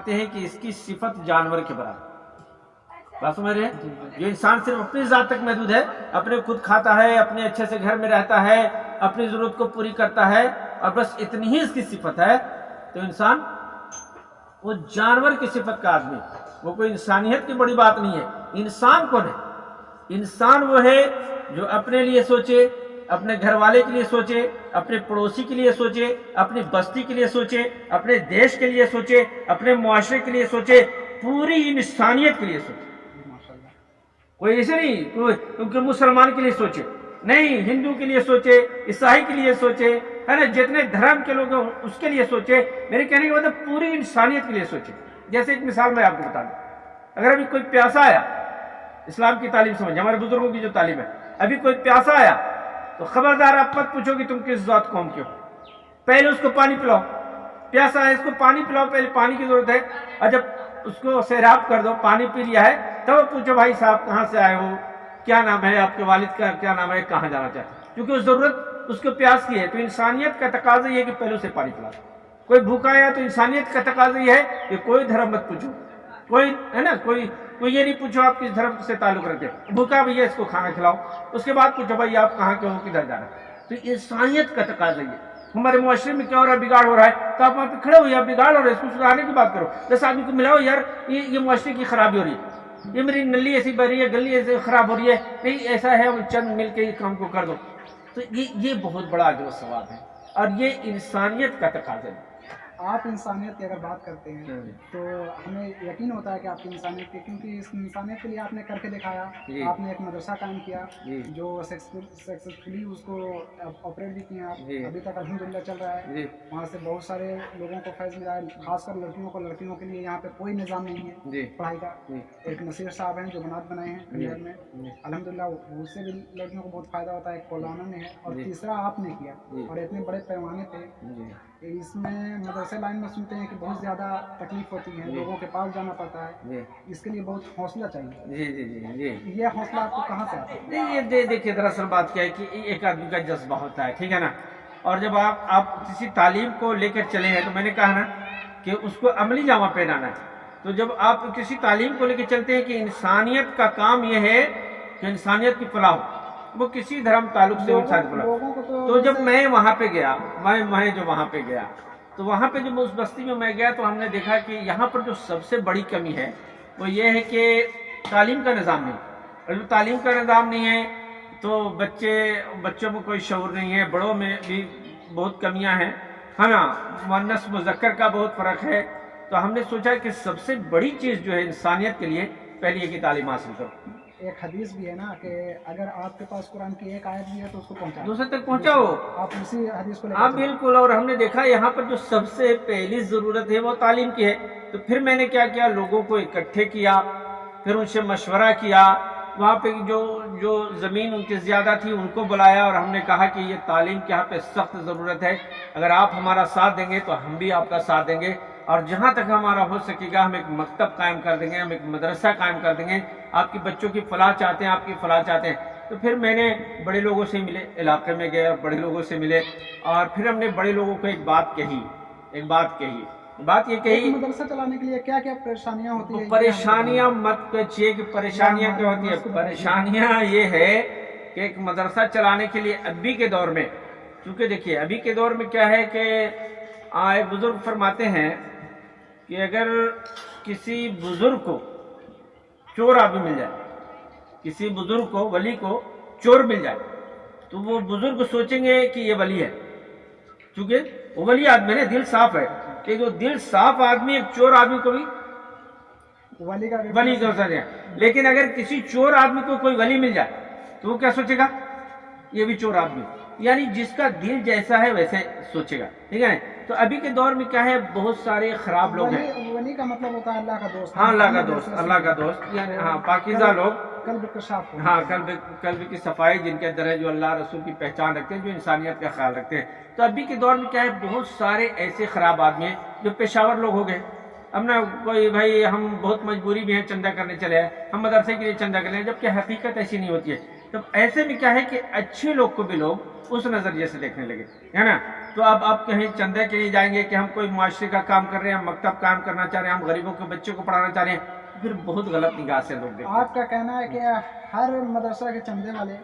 فرماتے ہیں کہ اس کی صفت جانور کے برابر بات سمجھ رہے ہیں؟ جو انسان صرف اپنی ذات تک محدود ہے، اپنے خود کھاتا ہے، اپنے اچھے سے گھر میں رہتا ہے، اپنی ضرورت کو پوری کرتا ہے، اور بس اتنی ہی اس کی صفت ہے، تو انسان وہ جانور کی صفت کا آدمی وہ کوئی انسانیت کی بڑی بات نہیں ہے۔ انسان کون ہے؟ انسان وہ ہے جو اپنے لیے سوچے اپنے گھر والے کے لیے سوچے اپنے پڑوسی کے لیے سوچے اپنی بستی کے لیے سوچے اپنے دیش کے لیے سوچے اپنے معاشرے کے لیے سوچے پوری انسانیت کے لیے سوچے کوئی ایسے نہیں کیونکہ مسلمان کے لیے سوچے نہیں ہندو کے لیے سوچے عیسائی کے لیے سوچے ہے نا جتنے دھرم کے لوگ ہیں اس کے لیے سوچے میرے کہنے کا مطلب پوری انسانیت کے لیے سوچے جیسے ایک مثال میں آپ کو بتا دوں اگر ابھی کوئی پیاسا آیا اسلام کی تعلیم سمجھ ہمارے بزرگوں کی جو تعلیم ہے ابھی کوئی پیاسا آیا تو خبردار آپ مت پوچھو کہ تم کس ذات قوم کے ہو۔ پہلے اس کو پانی پلاؤ۔ پیاسا ہے، اس کو پانی پلاؤ۔ پہلے پانی کی ضرورت ہے۔ اور جب اس کو سیراب کر دو، پانی پی لیا ہے۔ تب پوچھو بھائی صاحب، کہاں سے آئے ہو؟ کیا نام ہے آپ کے والد کا؟ کیا نام ہے؟ کہاں جانا چاہتے ہیں؟ کیونکہ اس ضرورت، اس کو پیاس کی ہے۔ تو انسانیت کا تقاضا یہ ہے کہ پہلے اسے پانی پلا کوئی بھوکا ہے تو انسانیت کا تقاضا یہ ہے کہ کوئی دھرم مت پوچھو۔ کوئی ہے نا، کوئی کوئی یہ نہیں پوچھو آپ کس دھرم سے تعلق رکھتے ہیں۔ بھوکا بھیا اس کو کھانا کھلاؤ۔ اس کے بعد پوچھو بھائی آپ کہاں کے ہو کدھر جانا۔ ہے تو انسانیت کا تقاضا یہ ہمارے معاشرے میں کیا ہو رہا ہے؟ بگاڑ ہو رہا ہے۔ تو آپ وہاں پہ کھڑے ہو یا بگاڑ ہو رہا ہے اس کو سدھارنے کی بات کرو۔ دس آدمی کو ملاؤ، یار، یہ یہ معاشرے کی خرابی ہو رہی ہے۔ یہ میری نلی ایسی بہ رہی ہے، گلی ایسی خراب ہو رہی ہے۔ نہیں، ایسا ہے چند مل کے یہ کام کو کر دو۔ تو یہ یہ بہت بڑا اجر و ثواب ہے۔ اور یہ انسانیت کا تقاضا ہے۔ آپ انسانیت کی اگر بات کرتے ہیں ہوں۔ تو ہمیں یقین ہوتا ہے کہ آپ کی انسانیت کی کیونکہ اس انسانیت کے لیے آپ نے کر کے دکھایا جی۔ آپ نے ایک مدرسہ قائم کیا جی۔ جو سکسیسفلی اس کو آپریٹ بھی جی۔ ابھی تک الحمدللہ چل رہا ہے۔ جی۔ وہاں سے بہت سارے لوگوں کو فیض ملا ہے خاص کر لڑکیوں کو۔ لڑکیوں کے لیے یہاں پہ کوئی نظام نہیں ہے۔ جی۔ پڑھائی کا۔ جی۔ ایک نصیر صاحب ہیں جو بنات بنائے ہیں کنڈیر میں۔ جی۔ الحمدللہ اس سے بھی لڑکیوں کو بہت فائدہ ہوتا ہے ایک کولانا میں ہے اور جی۔ تیسرا آپ نے کیا جی۔ اور اتنے بڑے پیمانے پہ جی۔ اس میں مدرسے لائن میں سنتے ہیں کہ بہت زیادہ تکلیف ہوتی ہے جی۔ لوگوں کے پاس جانا پڑتا ہے۔ جی۔ اس کے لیے بہت حوصلہ چاہیے۔ جی جی جی جی۔ یہ حوصلہ آپ کو کہاں سے آتا ہے؟ یہ دیکھیے دراصل بات کیا ہے کہ ایک آدمی کا جذبہ ہوتا ہے ٹھیک ہے نا؟ اور جب آپ آپ کسی تعلیم کو لے کر چلے ہیں تو میں نے کہا نا کہ اس کو عملی جامہ پہنانا ہے۔ تو جب آپ کسی تعلیم کو لے کے چلتے ہیں کہ انسانیت کا کام یہ ہے کہ انسانیت کی فلاح وہ کسی دھرم تعلق سے انسان فلاح تو جب میں وہاں پہ گیا، میں میں جو وہاں پہ گیا، تو وہاں پہ جب اس بستی میں میں گیا تو ہم نے دیکھا کہ یہاں پر جو سب سے بڑی کمی ہے وہ یہ ہے کہ تعلیم کا نظام نہیں۔ اور جب تعلیم کا نظام نہیں ہے تو بچے، بچوں میں کوئی شعور نہیں ہے، بڑوں میں بھی بہت کمیاں ہیں۔ ہے نا مونس مذکر کا بہت فرق ہے۔ تو ہم نے سوچا کہ سب سے بڑی چیز جو ہے انسانیت کے لیے پہلی یہ کہ تعلیم حاصل کرو۔ ایک حدیث بھی ہے نا کہ اگر آپ کے پاس قرآن کی ایک آیت بھی ہے تو اس کو پہنچا دوسرے تک پہنچاؤ۔ آپ اسی حدیث کو لے ہاں۔ بالکل اور ہم نے دیکھا یہاں پر جو سب سے پہلی ضرورت ہے وہ تعلیم کی ہے۔ تو پھر میں نے کیا کیا؟ لوگوں کو اکٹھے کیا پھر ان سے مشورہ کیا۔ وہاں پہ جو جو زمین ان کی زیادہ تھی ان کو بلایا اور ہم نے کہا کہ یہ تعلیم کی یہاں پہ سخت ضرورت ہے۔ اگر آپ ہمارا ساتھ دیں گے تو ہم بھی آپ کا ساتھ دیں گے۔ اور جہاں تک ہمارا ہو سکے گا ہم ایک مکتب قائم کر دیں گے ہم ایک مدرسہ قائم کر دیں گے۔ آپ کی بچوں کی فلاح چاہتے ہیں آپ کی فلاح چاہتے ہیں۔ تو پھر میں نے بڑے لوگوں سے ملے علاقے میں گئے اور بڑے لوگوں سے ملے۔ اور پھر ہم نے بڑے لوگوں کو ایک بات کہی ایک بات کہی۔ بات یہ کہی مدرسہ چلانے کے لیے کیا کیا پریشانیاں ہوتی ہیں؟ پریشانیاں مت کہ پریشانیاں کیا ہوتی ہیں۔ پریشانیاں یہ ہے کہ ایک مدرسہ چلانے کے لیے ابھی کے دور میں کیونکہ دیکھیے ابھی کے دور میں کیا ہے کہ ایک بزرگ فرماتے ہیں کہ اگر کسی بزرگ کو چور آدمی مل جائے کسی بزرگ کو ولی کو چور مل جائے تو وہ بزرگ سوچیں گے کہ یہ ولی ہے۔ کیونکہ وہ ولی آدمی ہے دل صاف ہے کہ جو دل صاف آدمی ایک چور آدمی کو بھی ولی کا ولی کر سکتے ہیں لیکن اگر کسی چور آدمی کو کوئی ولی مل جائے تو وہ کیا سوچے گا؟ یہ بھی چور آدمی۔ یعنی جس کا دل جیسا ہے ویسے سوچے گا ٹھیک ہے نا؟ تو ابھی کے دور میں کیا ہے بہت سارے خراب لوگ ہیں۔ ولی کا مطلب ہوتا ہے اللہ کا دوست۔ ہاں اللہ کا دوست اللہ کا دوست۔ یعنی ہاں پاکیزہ لوگ۔ قلب ہو ہاں قلب قلب کی صفائی جن کے اندر ہے جو اللہ رسول کی پہچان رکھتے ہیں جو انسانیت کا خیال رکھتے ہیں۔ تو ابھی کے دور میں کیا ہے بہت سارے ایسے خراب آدمی ہیں جو پیشاور لوگ ہو گئے۔ اب نا کوئی بھائی ہم بہت مجبوری بھی ہے چندہ کرنے چلے ہیں ہم مدرسے کے لیے چندہ کرنے جبکہ حقیقت ایسی نہیں ہوتی ہے۔ تو ایسے میں کیا ہے کہ اچھے لوگ کو بھی لوگ اس نظریے سے دیکھنے لگے ہے نا؟ تو اب آپ کہیں چندے کے لیے جائیں گے کہ ہم کوئی معاشرے کا کام کر رہے ہیں ہم مکتب کام کرنا چاہ رہے ہیں ہم غریبوں کے بچوں کو پڑھانا چاہ رہے ہیں۔ پھر بہت غلط نگاہ سے لوگ آپ کا کہنا ہے کہ ہر مدرسہ کے چندے والے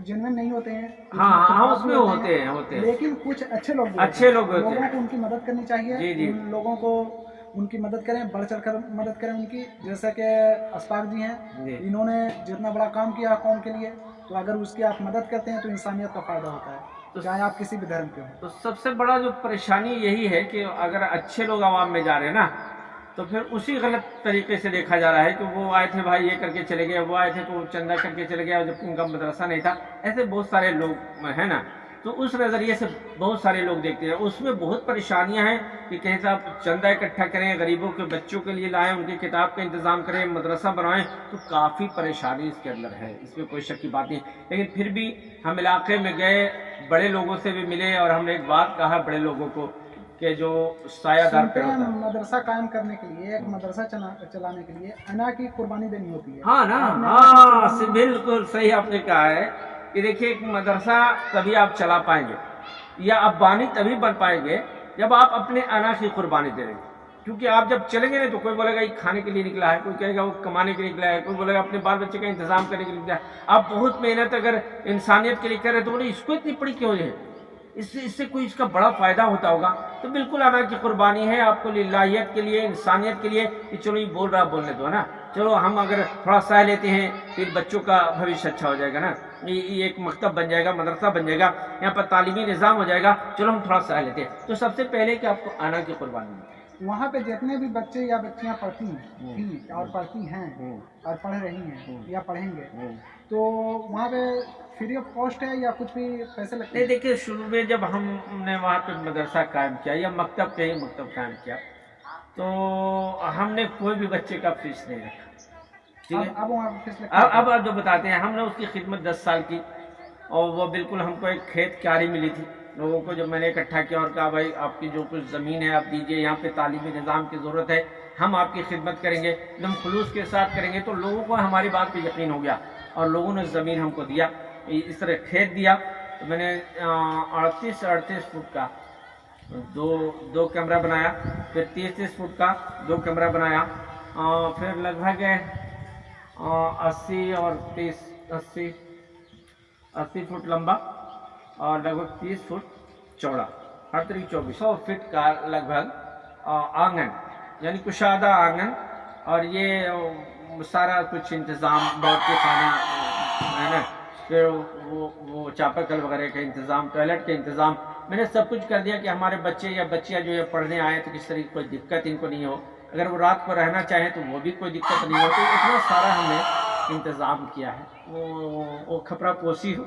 جنوین نہیں ہوتے ہیں۔ ہاں ہاں اس میں ہوتے ہیں ہوتے ہیں۔ لیکن کچھ اچھے لوگ اچھے لوگ ہوتے لوگوں ہیں کو ان کی مدد کرنی چاہیے۔ جی، جی۔ لوگوں کو ان کی مدد کریں بڑھ چڑھ کر مدد کریں ان کی۔ جیسا کہ اسپاق جی ہیں جی۔ انہوں نے جتنا بڑا کام کیا قوم کے لیے تو اگر اس کی آپ مدد کرتے ہیں تو انسانیت کا فائدہ ہوتا ہے۔ چاہے آپ کسی بھی دھرم کے ہوں۔ تو سب سے بڑا جو پریشانی یہی ہے کہ اگر اچھے لوگ عوام میں جا رہے ہیں نا تو پھر اسی غلط طریقے سے دیکھا جا رہا ہے کہ وہ آئے تھے بھائی یہ کر کے چلے گئے وہ آئے تھے تو چندہ کر کے چلے گئے جب ان کا مدرسہ نہیں تھا۔ ایسے بہت سارے لوگ ہیں نا۔ تو اس نظریے سے بہت سارے لوگ دیکھتے ہیں۔ اس میں بہت پریشانیاں ہیں کہ کہیں صاحب چندہ اکٹھا کریں غریبوں کے بچوں کے لیے لائیں ان کی کتاب کا انتظام کریں مدرسہ بنوائیں۔ تو کافی پریشانی اس کے اندر ہے۔ اس میں کوئی شک کی بات نہیں۔ لیکن پھر بھی ہم علاقے میں گئے بڑے لوگوں سے بھی ملے اور ہم نے ایک بات کہا بڑے لوگوں کو کہ جو سایہ دار پہ ہیں ہوتا ہے۔ مدرسہ قائم کرنے کے لیے ایک مدرسہ چلا- چلانے کے لیے انا کی قربانی دینی ہوتی ہے۔ ہاں نا ہاں بالکل صحیح آپ نے کہا ہے کہ دیکھیے ایک مدرسہ تبھی آپ چلا پائیں گے یا آپ بانی تبھی بن پائیں گے جب آپ اپنے انا کی قربانی دے دیں گے کیونکہ آپ جب چلیں گے نا تو کوئی بولے گا یہ کھانے کے لیے نکلا ہے، کوئی کہے گا وہ کمانے کے لیے نکلا ہے، کوئی بولے گا اپنے بال بچے کا انتظام کرنے کے لیے نکلا ہے۔ آپ بہت محنت اگر انسانیت کے لیے کر رہے تو بولے اس کو اتنی پڑی کیوں ہے؟ اس سے اس سے کوئی اس کا بڑا فائدہ ہوتا ہوگا۔ تو بالکل انا کی قربانی ہے آپ کو للہیت کے لیے، انسانیت کے لیے کہ چلو یہ بول رہا بولنے دو نا؟ چلو ہم اگر تھوڑا سہ لیتے ہیں پھر بچوں کا بھوشیہ اچھا ہو جائے گا، نا؟ یہ ایک مکتب بن جائے گا، مدرسہ بن جائے گا، یہاں پر تعلیمی نظام ہو جائے گا۔ چلو ہم تھوڑا سہ لیتے ہیں۔ تو سب سے پہلے کہ آپ کو انا کی قربانی ہے۔ وہاں پہ جتنے بھی بچے یا بچیاں پڑھتی ہیں تھیں اور پڑھتی ہیں اور پڑھ رہی ہیں۔ یا پڑھیں گے۔ تو وہاں پہ فری آف کاسٹ ہے یا کچھ بھی پیسے لگتے نہیں ہیں؟ دیکھیے شروع میں جب ہم نے وہاں پہ مدرسہ قائم کیا یا مکتب کہیں مکتب قائم کیا تو ہم نے کوئی بھی بچے کا فیس نہیں رکھا۔ ٹھیک ہے؟ اب اب وہاں پہ فیس لگتی اب ہے اب آپ جو بتاتے ہیں ہم نے اس کی خدمت دس سال کی اور وہ بالکل ہم کو ایک کھیت کیاری ملی تھی۔ لوگوں کو جب میں نے اکٹھا کیا اور کہا بھائی، آپ کی جو کچھ زمین ہے، آپ دیجیے، یہاں پہ تعلیمی نظام کی ضرورت ہے، ہم آپ کی خدمت کریں گے ایک دم خلوص کے ساتھ کریں گے، تو لوگوں کو ہماری بات پہ یقین ہو گیا اور لوگوں نے زمین ہم کو دیا، اس طرح کھیت دیا۔ تو میں نے اڑتیس اڑتیس فٹ کا دو دو کیمرہ بنایا، پھر تیس تیس فٹ کا دو کیمرہ بنایا پھر لگ بھگ اسی اور تیس، اسی اسی فٹ لمبا اور لگ بھگ تیس فٹ چوڑا، ہر طریقے چوبیس۔ سو فٹ کا لگ بھگ آنگن یعنی کشادہ آنگن۔ اور یہ سارا کچھ انتظام بیٹھ کے کھانا، ہے نا، پھر وہ وہ چاپکل وغیرہ کا انتظام، ٹوائلٹ کا انتظام۔ میں نے سب کچھ کر دیا کہ ہمارے بچے یا بچیاں جو ہے پڑھنے آئے تو کس طرح کی کوئی دقت ان کو نہیں ہو۔ اگر وہ رات کو رہنا چاہیں تو وہ بھی کوئی دقت نہیں ہو۔ تو اتنا سارا ہم نے انتظام کیا ہے۔ وہ وہ کھپرا پوسی ہو۔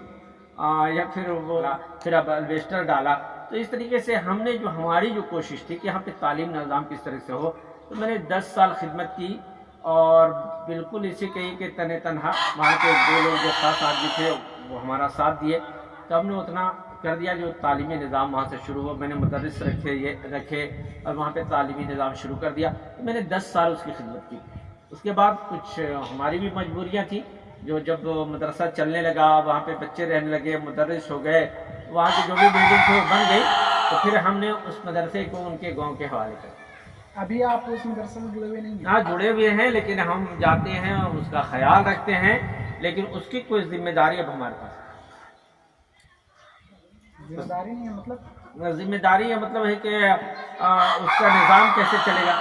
یا پھر وہ پھر اب الویسٹر ڈالا۔ تو اس طریقے سے ہم نے جو، ہماری جو کوشش تھی کہ یہاں پہ تعلیم نظام کس طرح سے ہو، تو میں نے دس سال خدمت کی اور بالکل اسی کہیں کہ تن تنہا وہاں کے دو لوگ جو خاص آدمی تھے، وہ ہمارا ساتھ دیے۔ تو ہم نے اتنا کر دیا جو تعلیمی نظام وہاں سے شروع ہوا، میں نے مدرس رکھے، یہ رکھے اور وہاں پہ تعلیمی نظام شروع کر دیا۔ تو میں نے دس سال اس کی خدمت کی۔ اس کے بعد کچھ ہماری بھی مجبوریاں تھیں۔ جو جب مدرسہ چلنے لگا وہاں پہ بچے رہنے لگے مدرس ہو گئے وہاں کی جو بھی بلڈنگ تھی وہ بن گئی تو پھر ہم نے اس مدرسے کو ان کے گاؤں کے حوالے کر ابھی آپ اس مدرسے میں جڑے ہوئے نہیں ہیں؟ ہاں جڑے ہوئے ہیں لیکن ہم جاتے ہیں اور اس کا خیال رکھتے ہیں لیکن اس کی کوئی ذمہ داری اب ہمارے پاس ذمہ داری نہیں ہے مطلب۔ ذمہ داری ہے مطلب ہے کہ اس کا نظام کیسے چلے گا۔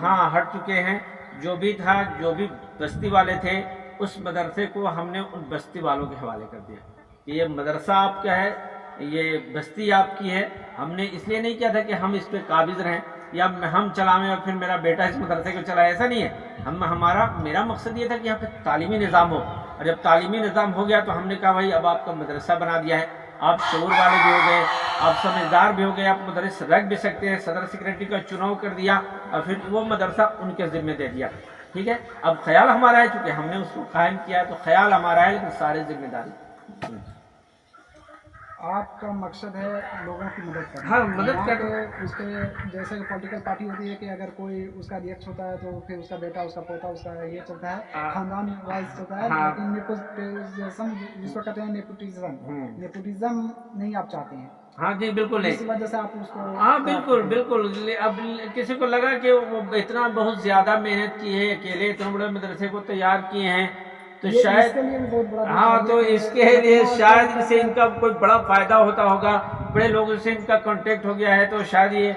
ہاں ہٹ چکے ہیں۔ جو بھی تھا جو بھی بستی والے تھے، اس مدرسے کو ہم نے ان بستی والوں کے حوالے کر دیا۔ کہ یہ مدرسہ آپ کا ہے، یہ بستی آپ کی ہے۔ ہم نے اس لیے نہیں کیا تھا کہ ہم اس پہ قابض رہیں، یا ہم چلائیں اور پھر میرا بیٹا اس مدرسے کو چلائے، ایسا نہیں ہے۔ ہم، ہمارا، میرا مقصد یہ تھا کہ یہاں پہ تعلیمی نظام ہو۔ اور جب تعلیمی نظام ہو گیا تو ہم نے کہا، بھائی، اب آپ کا مدرسہ بنا دیا ہے۔ آپ شعور والے بھی ہو گئے، آپ سمجھدار بھی ہو گئے، آپ مدرس رکھ بھی سکتے ہیں۔ صدر سیکرٹری کا چناؤ کر دیا اور پھر وہ مدرسہ ان کے ذمہ دے دیا۔ ٹھیک ہے اب خیال ہمارا ہے چونکہ ہم نے اس کو قائم کیا ہے تو خیال ہمارا ہے لیکن سارے ذمہ داری آپ کا مقصد ہے لوگوں کی مدد کرنا ہاں، مدد کر- اس پہ جیسے کہ پولیٹیکل پارٹی ہوتی ہے کہ اگر کوئی اس کا ریئیکٹ ہوتا ہے تو پھر اس کا بیٹا اس کا پوتا اس کا یہ چلتا ہے ہاں۔ خاندان وائز چلتا ہے ہاں۔ لیکن نیپوٹیزم جس کو کہتے ہیں نیپوٹیزم۔ نیپوٹیزم نہیں آپ چاہتے ہیں ہاں جی بالکل۔ نہیں ہاں بالکل بالکل۔ اب کسی کو لگا کہ وہ اتنا بہت زیادہ محنت کی ہے اکیلے اتنے بڑے مدرسے کو تیار کیے ہیں تو شاید ہاں تو اس کے لیے شاید ان سے ان کا کوئی بڑا فائدہ ہوتا ہوگا۔ بڑے لوگوں سے ان کا کانٹیکٹ ہو گیا ہے تو شاید یہ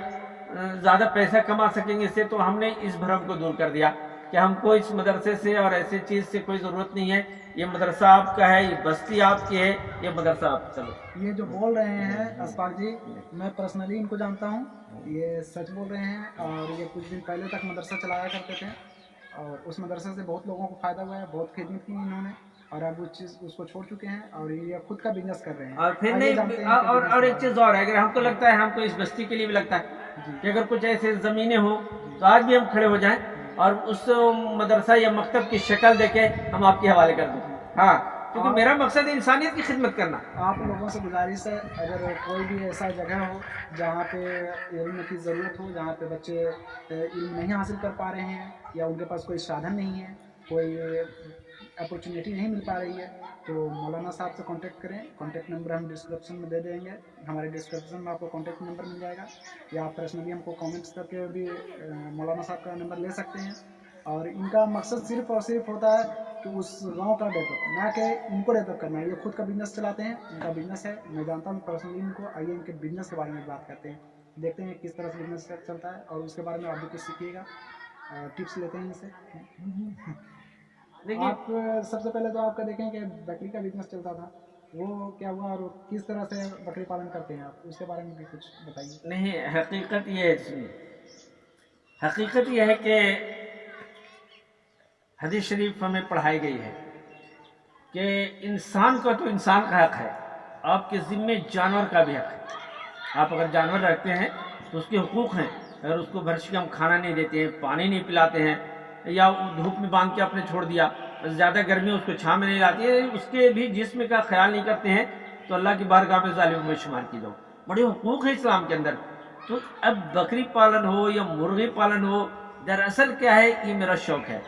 زیادہ پیسہ کما سکیں گے اس سے۔ تو ہم نے اس بھرم کو دور کر دیا کہ ہم کو اس مدرسے سے اور ایسی چیز سے کوئی ضرورت نہیں ہے۔ یہ مدرسہ آپ کا ہے یہ بستی آپ کی ہے یہ مدرسہ آپ چلو۔ یہ جو بول رہے ہیں اسپاق جی میں پرسنلی ان کو جانتا ہوں۔ یہ سچ بول رہے ہیں اور یہ کچھ دن پہلے تک مدرسہ چلایا کرتے تھے۔ اور اس مدرسے سے بہت لوگوں کو فائدہ ہوا ہے بہت خدمت کی انہوں نے اور اب اس چیز اس کو چھوڑ چکے ہیں اور یہ خود کا بزنس کر رہے ہیں۔ اور پھر نہیں اور اور ایک چیز اور ہے اگر ہم کو لگتا ہے ہم کو اس بستی کے لیے بھی لگتا ہے جی۔ کہ اگر کچھ ایسے زمینیں ہوں تو آج بھی ہم کھڑے ہو جائیں۔ اور اس مدرسہ یا مکتب کی شکل دے کے ہم آپ کے حوالے کر دیں۔ ہاں کیونکہ میرا مقصد ہے انسانیت کی خدمت کرنا۔ آپ لوگوں سے گزارش ہے اگر کوئی بھی ایسا جگہ ہو جہاں پہ علم کی ضرورت ہو جہاں پہ بچے علم نہیں حاصل کر پا رہے ہیں یا ان کے پاس کوئی سادھن نہیں ہے کوئی اپرچونیٹی نہیں مل پا رہی ہے تو مولانا صاحب سے کانٹیکٹ کریں۔ کانٹیکٹ نمبر ہم ڈسکرپشن میں دے دیں گے۔ ہمارے ڈسکرپشن میں آپ کو کانٹیکٹ نمبر مل جائے گا۔ یا آپ پرسنلی ہم کو کامنٹس کر کے بھی مولانا صاحب کا نمبر لے سکتے ہیں۔ اور ان کا مقصد صرف اور صرف ہوتا ہے کہ اس گاؤں کا ڈیولپ نہ کہ ان کو ڈیولپ کرنا۔ ہے یہ خود کا بزنس چلاتے ہیں، ان کا بزنس ہے۔ میں جانتا ہوں پرسنلی ان کو آئیے، ان کے بزنس کے بارے میں بات کرتے ہیں۔ دیکھتے ہیں کس طرح سے بزنس چلتا ہے اور اس کے بارے میں آپ بھی کچھ سیکھیے گا۔ ٹپس لیتے ہیں ان سے۔ آپ سب سے پہلے تو آپ کا دیکھیں کہ بکری کا بزنس چلتا تھا۔ وہ کیا ہوا اور کس طرح سے بکری پالن کرتے ہیں آپ؟ اس کے بارے میں بھی کچھ بتائیے۔ نہیں حقیقت یہ ہے حقیقت یہ ہے کہ حدیث شریف ہمیں پڑھائی گئی ہے کہ انسان کا تو انسان کا حق ہے آپ کے ذمے جانور کا بھی حق ہے۔ آپ اگر جانور رکھتے ہیں تو اس کے حقوق ہیں اگر اس کو بھرش کے ہم کھانا نہیں دیتے ہیں پانی نہیں پلاتے ہیں یا دھوپ میں باندھ کے آپ نے چھوڑ دیا زیادہ گرمی اس کو چھاں میں نہیں لاتی۔ ہے اس کے بھی جسم کا خیال نہیں کرتے ہیں تو اللہ کی بارگاہ میں ظالم میں شمار کی جاؤ۔ بڑے حقوق ہیں اسلام کے اندر۔ تو اب بکری پالن ہو یا مرغی پالن ہو دراصل کیا ہے؟ یہ میرا شوق ہے۔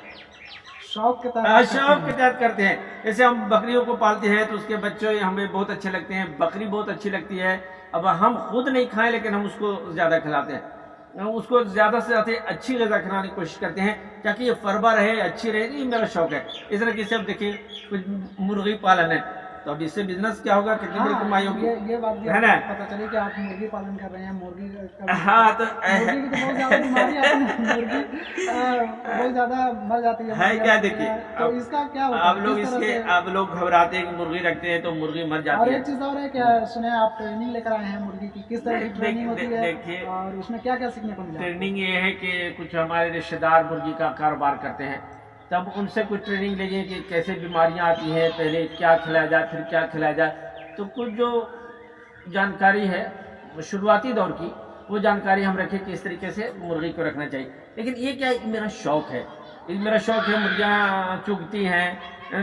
شوق کے ہاں، تحت شوق کے تحت کرتے ہیں۔ جیسے ہم بکریوں کو پالتے ہیں تو اس کے بچے ہمیں بہت اچھے لگتے ہیں بکری بہت اچھی لگتی ہے۔ اب ہم خود نہیں کھائیں لیکن ہم اس کو زیادہ کھلاتے ہیں۔ اس کو زیادہ سے زیادہ اچھی غذا کھلانے کی کوشش کرتے ہیں تاکہ یہ فربا رہے، اچھی رہے یہ میرا شوق ہے۔ اس طرح کی اب دیکھیے، کچھ مرغی پالن ہے۔ تو اب اس سے بزنس کیا ہوگا کتنی بڑی کمائی ہوگی یہ بات ہے نا؟ پتہ چلی کہ آپ مرغی پالن کر رہے ہیں مرغی ہاں تو بہت زیادہ ہے مر جاتی کیا۔ دیکھیے تو اس کا کیا آپ لوگ اس کے آپ لوگ گھبراتے ہیں کہ مرغی رکھتے ہیں تو مرغی مر اور جاتی ہے ایک چیز اور ہے کہ سنے آپ ٹریننگ لے کر آئے ہیں مرغی کی کس طرح کی ٹریننگ ہوتی ہے دیکھیے۔ اور اس میں کیا کیا سیکھنے کو ملا ٹریننگ یہ ہے کہ کچھ ہمارے رشتہ دار مرغی کا کاروبار کرتے ہیں تب ان سے کچھ ٹریننگ لیجیے کہ کیسے بیماریاں آتی ہیں، پہلے کیا کھلایا جائے، پھر کیا کھلایا جائے۔ تو کچھ جو جانکاری ہے، شروعاتی دور کی، وہ جانکاری ہم رکھیں کہ اس طریقے سے مرغی کو رکھنا چاہیے۔ لیکن یہ کیا میرا شوق ہے؟ یہ میرا شوق ہے، مرغیاں چگتی ہیں،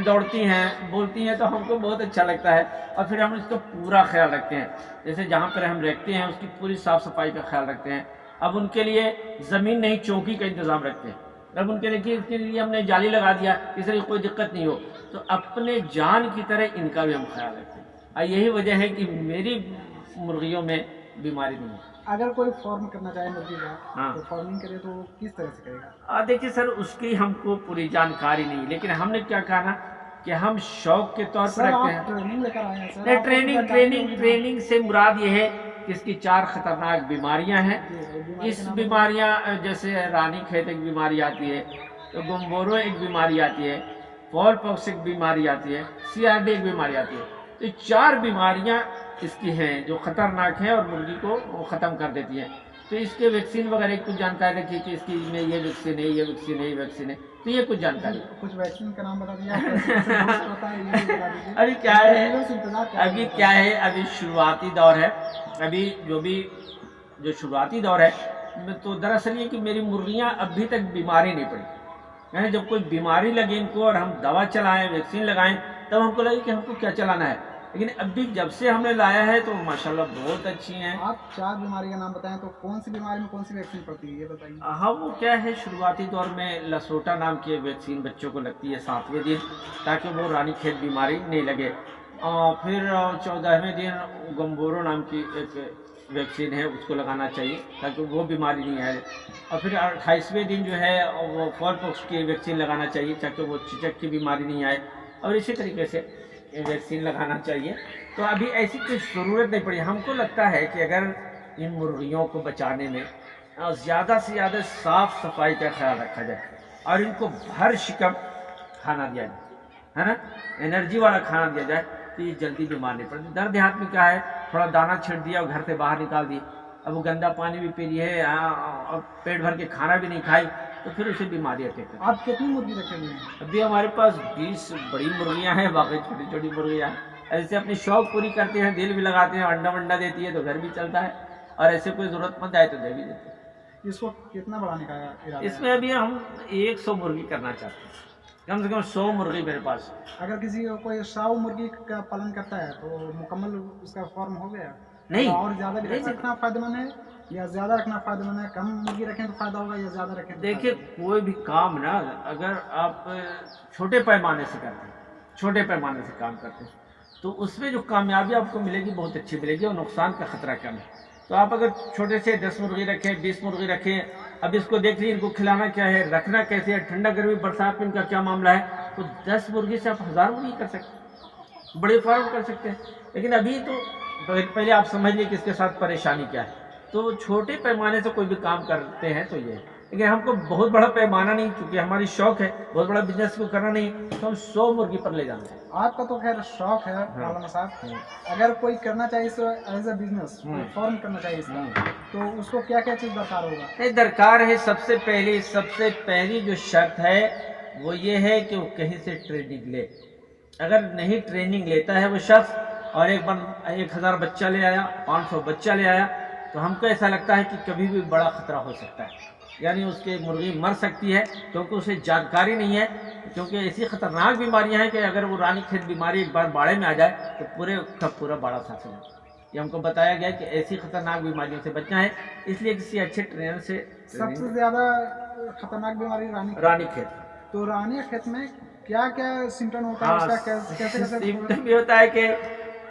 دوڑتی ہیں، بولتی ہیں تو ہم کو بہت اچھا لگتا ہے۔ اور پھر ہم اس کا پورا خیال رکھتے ہیں۔ جیسے جہاں پر ہم رکھتے ہیں، اس کی پوری صاف صفائی کا خیال رکھتے ہیں۔ اب ان کے لیے زمین نہیں، چوکی کا انتظام رکھتے ہیں۔ اب ان کے لیے اس کے لیے ہم نے جالی لگا دیا اس طرح کوئی دقت نہیں ہو۔ تو اپنے جان کی طرح ان کا بھی ہم خیال رکھتے ہیں۔ اور یہی وجہ ہے کہ میری مرغیوں میں بیماری نہیں ہے۔ اگر کوئی فارم کرنا چاہے مرغی کا ہاں۔ تو فارمنگ کرے تو وہ کس طرح سے کرے گا؟ دیکھیے سر اس کی ہم کو پوری جانکاری نہیں لیکن ہم نے کیا کہا نا کہ ہم شوق کے طور پر رکھتے ہیں۔ ٹریننگ ٹریننگ ٹریننگ سے مراد یہ ہے اس کی چار خطرناک بیماریاں ہیں۔ اس بیماریاں جیسے رانی کھیت ایک بیماری آتی ہے گمبورو ایک بیماری آتی ہے پول پاکس ایک بیماری آتی ہے سی آر ڈی ایک بیماری آتی ہے۔ تو چار بیماریاں اس کی ہیں جو خطرناک ہیں اور مرغی کو ختم کر دیتی ہیں۔ تو اس کے ویکسین وغیرہ کچھ جانکاری رکھی کہ اس کی میں یہ ویکسین ہے یہ ویکسین ہے یہ ویکسین ہے۔ تو یہ کچھ جانکاری۔ کچھ ویکسین کا نام بتا دیا۔ ابھی کیا ہے؟ ابھی کیا ہے؟ ابھی شروعاتی دور ہے۔ ابھی جو بھی جو شروعاتی دور ہے تو دراصل یہ کہ میری مرغیاں ابھی تک بیماری نہیں پڑی۔ یعنی جب کوئی بیماری لگے ان کو اور ہم دوا چلائیں ویکسین لگائیں تب ہم کو لگے کہ ہم کو کیا چلانا ہے۔ لیکن ابھی جب سے ہم نے لایا ہے تو ماشاءاللہ بہت اچھی ہیں۔ آپ چار بیماری کا نام بتائیں تو کون سی بیماری میں کون سی ویکسین پڑتی ہے؟ یہ بتائیے۔ ہاں وہ کیا ہے شروعاتی دور میں لسوٹا نام کی ویکسین بچوں کو لگتی ہے ساتویں دن تاکہ وہ رانی کھیت بیماری نہیں لگے۔ پھر چودہویں دن گمبورو نام کی ایک ویکسین ہے، اس کو لگانا چاہیے تاکہ وہ بیماری نہیں آئے۔ اور پھر اٹھائیسویں دن جو ہے، وہ فور پوکس کی ویکسین لگانا چاہیے تاکہ وہ چچک کی بیماری نہیں آئے۔ اور اسی طریقے سے ویکسین لگانا چاہیے۔ تو ابھی ایسی کوئی ضرورت نہیں پڑی۔ ہم کو لگتا ہے کہ اگر ان مرغیوں کو بچانے میں زیادہ سے زیادہ صاف صفائی کا خیال رکھا جائے اور ان کو ہر شکم کھانا دیا جائے، ہے نا؟ انرجی والا کھانا دیا جائے۔ یہ جلدی بیمار نہیں پڑتی در دیہات میں کیا ہے؟ تھوڑا دانہ چھڑ دیا اور گھر سے باہر نکال دی۔ اب وہ گندا پانی بھی پی رہی ہے اور پیٹ بھر کے کھانا بھی نہیں کھائی تو پھر اسے بیماری اٹیک آپ کتنی مرغی رکھے ہوئے ہیں؟ ابھی ہمارے پاس بیس بڑی مرغیاں ہیں باقی چھوٹی چھوٹی مرغیاں ہیں۔ ایسے اپنی شوق پوری کرتے ہیں دل بھی لگاتے ہیں انڈا ونڈا دیتی ہے تو گھر بھی چلتا ہے۔ اور ایسے کوئی ضرورت مند آئے تو دے بھی دیتے ہیں۔ اس کو کتنا بڑھانے کا اس میں ابھی ہم ایک سو مرغی کرنا چاہتے ہیں۔ کم سے کم سو مرغی میرے پاس۔ اگر کسی کو کوئی ساؤ مرغی کا پالن کرتا ہے تو مکمل اس کا فارم ہو گیا۔ نہیں۔ اور زیادہ رکھنا فائدہ مند ہے یا زیادہ رکھنا فائدہ مند ہے کم مرغی رکھیں تو فائدہ ہوگا یا زیادہ رکھیں دیکھیے؟ کوئی بھی کام نا اگر آپ چھوٹے پیمانے سے کرتے ہیں چھوٹے پیمانے سے کام کرتے ہیں تو اس میں جو کامیابی آپ کو ملے گی بہت اچھی ملے گی اور نقصان کا خطرہ کم ہے۔ تو آپ اگر چھوٹے سے دس مرغی رکھیں بیس مرغی رکھیں اب اس کو دیکھ لیجیے ان کو کھلانا کیا ہے، رکھنا کیسے ہے، ٹھنڈا گرمی، برسات میں ان کا کیا معاملہ ہے؟ تو دس مرغی سے آپ ہزار مرغی کر سکتے بڑے فارم کر سکتے ہیں۔ لیکن ابھی تو پہلے آپ سمجھ لیں کہ اس کے ساتھ پریشانی کیا ہے۔ تو چھوٹے پیمانے سے کوئی بھی کام کرتے ہیں تو یہ ہے۔ لیکن ہم کو بہت بڑا پیمانہ نہیں چونکہ ہماری شوق ہے بہت بڑا بزنس کو کرنا نہیں تو ہم سو مرغی پر لے جانا آپ کا تو خیر شوق ہے مولانا صاحب۔ اگر کوئی کرنا چاہیے اس ایز اے بزنس فارم کرنا چاہیے اس کا تو اس کو کیا کیا چیز درکار ہوگا؟ ہیں درکار ہے سب سے پہلی سب سے پہلی جو شرط ہے وہ یہ ہے کہ وہ کہیں سے ٹریننگ لے۔ اگر نہیں ٹریننگ لیتا ہے وہ شخص اور ایک بار ایک ہزار بچہ لے آیا پانچ سو بچہ لے آیا تو ہم کو ایسا لگتا ہے کہ کبھی بھی بڑا خطرہ ہو سکتا ہے۔ یعنی اس کے مرغی مر سکتی ہے کیونکہ اسے جانکاری نہیں ہے کیونکہ ایسی خطرناک بیماریاں ہیں کہ اگر وہ رانی کھیت بیماری ایک بار باڑے میں آ جائے تو پورے کا پورا باڑا ہو جائے۔ یہ ہم کو بتایا گیا کہ ایسی خطرناک بیماریوں سے بچنا ہے اس لیے کسی اچھے ٹرینر سے سب سے زیادہ خطرناک بیماری رانی رانی کھیت۔ تو رانی کھیت میں کیا کیا سمٹم ہوتا ہے کیسے سمٹم یہ ہوتا ہے کہ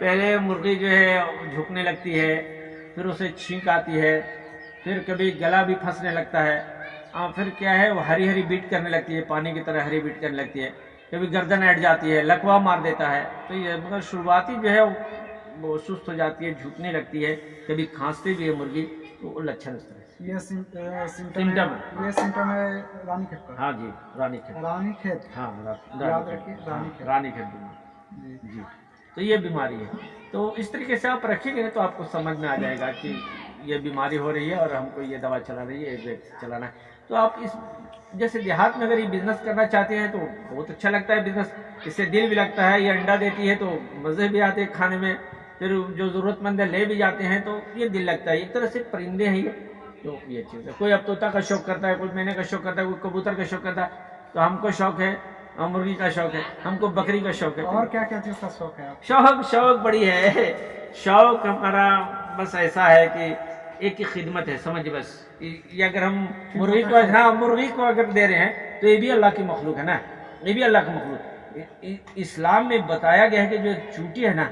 پہلے مرغی جو ہے جھکنے لگتی ہے پھر اسے چھینک آتی ہے پھر کبھی گلا بھی پھنسنے لگتا ہے۔ اور پھر کیا ہے؟ وہ ہری ہری بیٹ کرنے لگتی ہے پانی کی طرح ہری بیٹ کرنے لگتی ہے۔ کبھی گردن ہٹ جاتی ہے لکوا مار دیتا ہے۔ تو یہ مگر شروعاتی جو ہے وہ سست ہو جاتی ہے جھکنے لگتی ہے۔ کبھی کھانستی بھی ہے مرغی تو وہ لچھن اس طرح۔ یہ سمٹم یہ سمٹم ہے رانی کھیت کا ہاں جی رانی کھیت۔ رانی کھیت۔ ہاں رانی کھیت۔ ہاں، جی۔ جی۔ تو یہ بیماری ہے۔ تو اس طریقے سے آپ رکھیں گے تو آپ کو سمجھ میں آ جائے گا کہ یہ بیماری ہو رہی ہے اور ہم کو یہ دوا چلا رہی ہے یہ چلانا ہے۔ تو آپ اس جیسے دیہات میں اگر یہ بزنس کرنا چاہتے ہیں تو بہت اچھا لگتا ہے بزنس اس سے دل بھی لگتا ہے یہ انڈا دیتی ہے تو مزے بھی آتے ہیں کھانے میں۔ پھر جو ضرورت مند ہے لے بھی جاتے ہیں تو یہ دل لگتا ہے۔ ایک طرح سے پرندے ہیں یہ تو یہ چیز ہے۔ کوئی اب طوطا کا شوق کرتا ہے کوئی مینے کا شوق کرتا ہے کوئی کبوتر کا شوق کرتا ہے تو ہم کو شوق ہے اور مرغی کا شوق ہے ہم کو بکری کا شوق ہے۔ اور کیا کیا چیز کا شوق ہے شوق شوق بڑی ہے۔ شوق ہمارا بس ایسا ہے کہ ایک ہی خدمت ہے سمجھ بس۔ یہ اگر ہم مرغی کو ہاں مرغی کو اگر دے رہے ہیں تو یہ بھی اللہ کی مخلوق ہے نا۔ یہ بھی اللہ کی مخلوق۔ اسلام میں بتایا گیا ہے کہ جو چونٹی ہے نا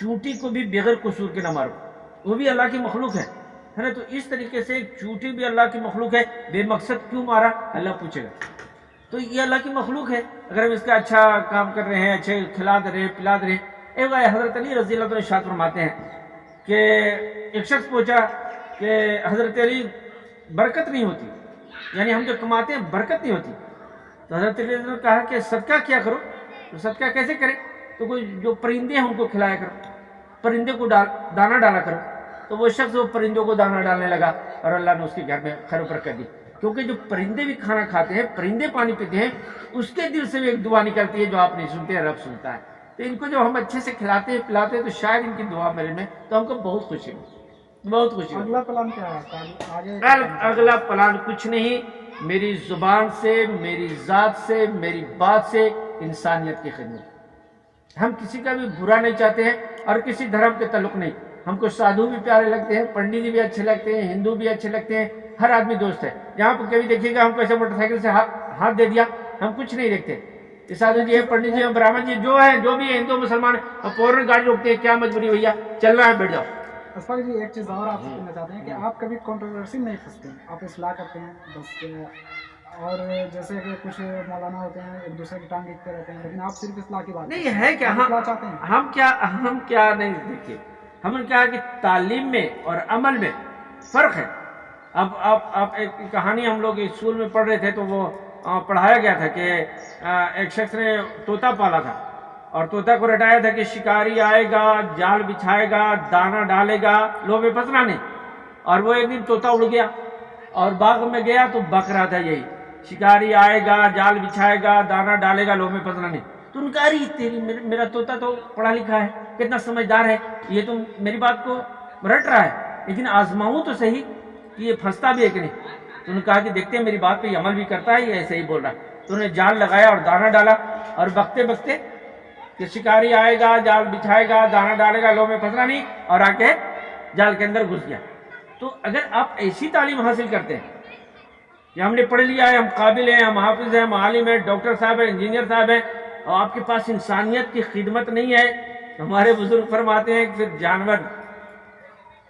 چونٹی کو بھی بغیر قصور کے نہ مارو۔ وہ بھی اللہ کی مخلوق ہے۔ ہے نا؟ تو اس طریقے سے ایک چونٹی بھی اللہ کی مخلوق ہے۔ بے مقصد کیوں مارا؟ اللہ پوچھے گا۔ تو یہ اللہ کی مخلوق ہے۔ اگر ہم اس کا اچھا کام کر رہے ہیں اچھے کھلا دے رہے پلا دے رہے ایک بار حضرت علی رضی اللہ عنہ شاد فرماتے ہیں کہ ایک شخص پوچھا کہ حضرت علی برکت نہیں ہوتی یعنی ہم جو کماتے ہیں برکت نہیں ہوتی۔ تو حضرت علی نے کہا کہ صدقہ کیا کرو؟ تو صدقہ کیسے کریں؟ تو کوئی جو پرندے ہیں ان کو کھلایا کرو، پرندے کو ڈال دانا ڈالا کرو۔ تو وہ شخص وہ پرندوں کو دانا ڈالنے لگا اور اللہ نے اس کے گھر میں خیر و برکت دی۔ کیونکہ جو پرندے بھی کھانا کھاتے ہیں، پرندے پانی پیتے ہیں، اس کے دل سے بھی ایک دعا نکلتی ہے جو آپ نہیں سنتے ہیں رب سنتا ہے۔ تو ان کو جب ہم اچھے سے کھلاتے ہیں، پلاتے ہیں، تو شاید ان کی دعا میرے میں تو ہم کو بہت خوشی ہوتی بہت ہوتی اگلا پلان کیا ہے؟ اگلا پلان کچھ نہیں۔ میری زبان سے میری ذات سے میری بات سے انسانیت کی خدمت۔ ہم کسی کا بھی برا نہیں چاہتے ہیں اور کسی دھرم کے تعلق نہیں۔ ہم کو سادھو بھی پیارے لگتے ہیں پنڈت جی بھی اچھے لگتے ہیں ہندو بھی اچھے لگتے ہیں ہر آدمی دوست ہے۔ جہاں پہ کبھی دیکھیے گا ہم کو ایسے موٹر سائیکل سے ہاتھ دے دیا ہم کچھ نہیں دیکھتے۔ یہ سادھو جی ہے پنڈت جی ہیں براہمن جی جو ہے جو بھی ہے ہندو مسلمان ہیں فوراً گاڑی روکتے ہیں۔ کیا مجبوری بھیا؟ چلنا ہے بیٹھ جاؤ۔ اسفاق جی ایک چیز اور آپ سے کہنا چاہتے ہیں کہ آپ کبھی کنٹروورسی نہیں پھنستے آپ اصلاح کرتے ہیں بس اور جیسے کہ کچھ مولانا ہوتے ہیں ایک دوسرے کی ٹانگ دیکھتے رہتے ہیں لیکن آپ صرف اصلاح کی بات نہیں ہے کیا؟ ہم اصلاح چاہتے ہیں؟ ہم کیا ہم کیا نہیں دیکھیے ہم نے کہا کہ تعلیم میں اور عمل میں فرق ہے۔ اب اب اب ایک کہانی ہم لوگ اسکول میں پڑھ رہے تھے تو وہ پڑھایا گیا تھا کہ ایک شخص نے طوطا پالا تھا۔ اور طوطا کو رٹایا تھا کہ شکاری آئے گا، جال بچھائے گا، دانا ڈالے گا لوگ میں پسنا نہیں اور وہ ایک دن طوطا اڑ گیا۔ اور باغ میں گیا تو بک رہا تھا یہی۔ شکاری آئے گا، جال بچھائے گا، دانا ڈالے گا لوگ میں پسنا نہیں تو ان کا، ارے، تیری میرا- طوطا تو پڑھا لکھا ہے، کتنا سمجھدار ہے۔ یہ تو میری بات کو رٹ رہا ہے، لیکن آزماؤں تو صحیح کہ یہ پھنستا بھی ہے کہ نہیں۔ تو انہوں نے کہا کہ دیکھتے ہیں، میری بات پہ یہ عمل بھی کرتا ہے، یہ ایسے ہی بول رہا ہے۔ تو انہوں نے جال لگایا اور دانا ڈالا اور بکتے بکتے کہ شکاری آئے گا، جال بچھائے گا دانا ڈالے گا لو میں پھنسنا نہیں اور آ کے جال کے اندر گھس گیا۔ تو اگر آپ ایسی تعلیم حاصل کرتے ہیں کہ ہم نے پڑھ لیا ہے، ہم قابل ہیں، ہم حافظ ہیں، ہم عالم ہیں، ڈاکٹر صاحب ہیں، انجینئر صاحب ہیں، اور آپ کے پاس انسانیت کی خدمت نہیں ہے ہمارے بزرگ فرماتے ہیں کہ پھر جانور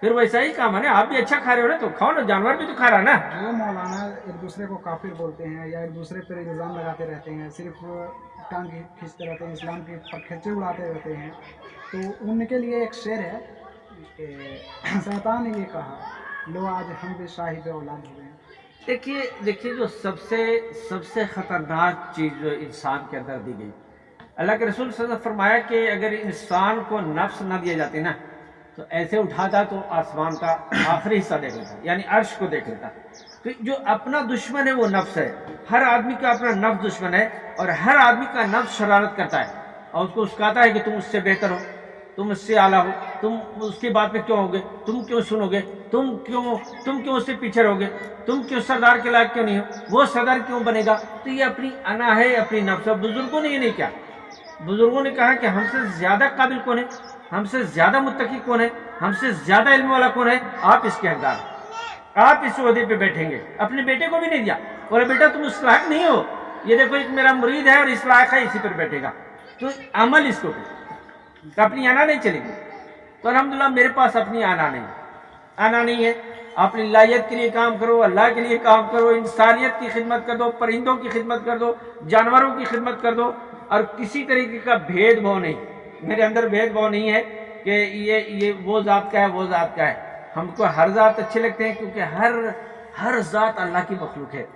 پھر ویسا ہی کام ہے نا آپ بھی اچھا کھا رہے ہو نا تو کھاؤ نا جانور بھی تو کھا رہا نا۔ جو مولانا ایک دوسرے کو کافر بولتے ہیں یا ایک دوسرے پر الزام لگاتے رہتے ہیں صرف ٹانگ کھینچتے رہتے ہیں اسلام کے کھچے اڑاتے رہتے ہیں۔ تو ان کے لیے ایک شعر ہے کہ شیطان نے یہ کہا لو آج ہم بھی شاہد اولاد ہوئے ہیں دیکھیے دیکھیے جو سب سے سب سے خطرناک چیز جو انسان کے اندر دی گئی۔ اللہ کے رسول صلی اللہ علیہ وسلم فرمایا کہ اگر انسان کو نفس نہ دیا جاتی نا تو ایسے اٹھاتا تو آسمان کا آخری حصہ دیکھ لیتا یعنی عرش کو دیکھ لیتا۔ تو جو اپنا دشمن ہے وہ نفس ہے۔ ہر آدمی کا اپنا نفس دشمن ہے اور ہر آدمی کا نفس شرارت کرتا ہے۔ اور اس کو اسکاتا ہے کہ تم اس سے بہتر ہو، تم اس سے اعلیٰ ہو، تم اس کی بات پہ کیوں ہوگے؟ تم کیوں سنو گے؟ تم کیوں تم کیوں اس سے پیچھے رہو گے؟ تم کیوں سردار کے لائق کیوں نہیں ہو؟ وہ صدر کیوں بنے گا؟ تو یہ اپنی انا ہے، اپنی نفس ہے۔ بزرگوں نے یہ نہیں کیا۔ بزرگوں نے کہا کہ ہم سے زیادہ قابل کون ہے؟ ہم سے زیادہ متقی کون ہے؟ ہم سے زیادہ علم والا کون ہے؟ آپ اس کے حقدار ہیں۔ آپ اس عہدے پہ بیٹھیں گے۔ اپنے بیٹے کو بھی نہیں دیا۔ بولے بیٹا تم اس لائق نہیں ہو۔ یہ دیکھو، ایک میرا مرید ہے اور اس لائق ہے اسی پر بیٹھے گا۔ تو عمل اس کو اپنی آنا نہیں چلے گی۔ تو الحمدللہ میرے پاس اپنی آنا نہیں آنا نہیں ہے۔ اپنی لائیت کے لیے کام کرو، اللہ کے لیے کام کرو، انسانیت کی خدمت کر دو، پرندوں کی خدمت کر دو، جانوروں کی خدمت کر دو، اور کسی طریقے کا بھید بھاؤ نہیں۔ میرے اندر بھید بھاؤ نہیں ہے کہ یہ یہ وہ ذات کا ہے وہ ذات کا ہے۔ ہم کو ہر ذات اچھے لگتے ہیں کیونکہ ہر ہر ذات اللہ کی مخلوق ہے۔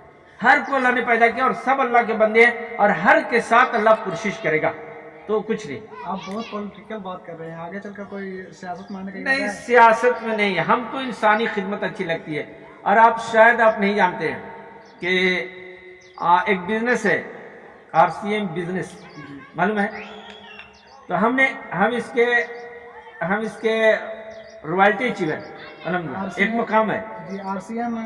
ہر کو اللہ نے پیدا کیا اور سب اللہ کے بندے ہیں اور ہر کے ساتھ اللہ کوشش کرے گا۔ تو کچھ نہیں۔ آپ بہت پولیٹیکل بات کر رہے ہیں۔ آگے چل کر کوئی سیاست ماننے نہیں؟ سیاست میں نہیں۔ ہم کو انسانی خدمت اچھی لگتی ہے۔ اور آپ شاید آپ نہیں جانتے ہیں کہ ایک بزنس ہے۔ آر سی ایم بزنس معلوم ہے؟ تو ہم نے ہم اس کے ہم اس کے روایلٹی چیور الحمد ایک مقام ہے۔ جی آر سی ایم